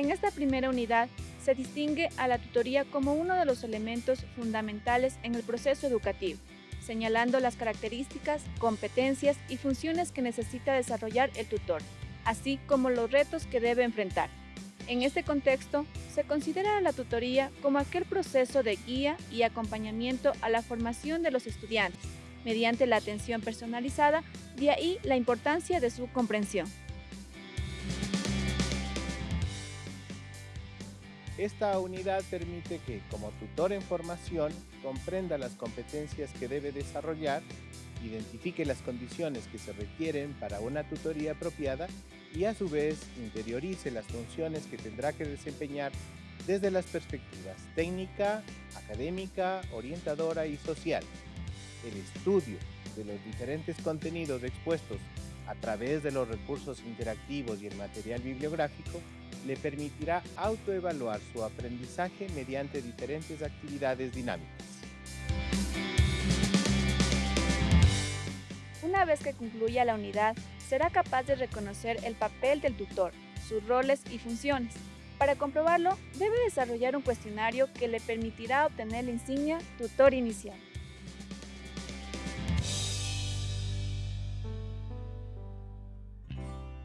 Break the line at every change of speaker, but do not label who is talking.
En esta primera unidad se distingue a la tutoría como uno de los elementos fundamentales en el proceso educativo, señalando las características, competencias y funciones que necesita desarrollar el tutor, así como los retos que debe enfrentar. En este contexto, se considera la tutoría como aquel proceso de guía y acompañamiento a la formación de los estudiantes, mediante la atención personalizada, de ahí la importancia de su comprensión.
Esta unidad permite que, como tutor en formación, comprenda las competencias que debe desarrollar, identifique las condiciones que se requieren para una tutoría apropiada y a su vez interiorice las funciones que tendrá que desempeñar desde las perspectivas técnica, académica, orientadora y social. El estudio de los diferentes contenidos expuestos a través de los recursos interactivos y el material bibliográfico le permitirá autoevaluar su aprendizaje mediante diferentes actividades dinámicas.
Una vez que concluya la unidad, será capaz de reconocer el papel del tutor, sus roles y funciones. Para comprobarlo, debe desarrollar un cuestionario que le permitirá obtener la insignia Tutor Inicial.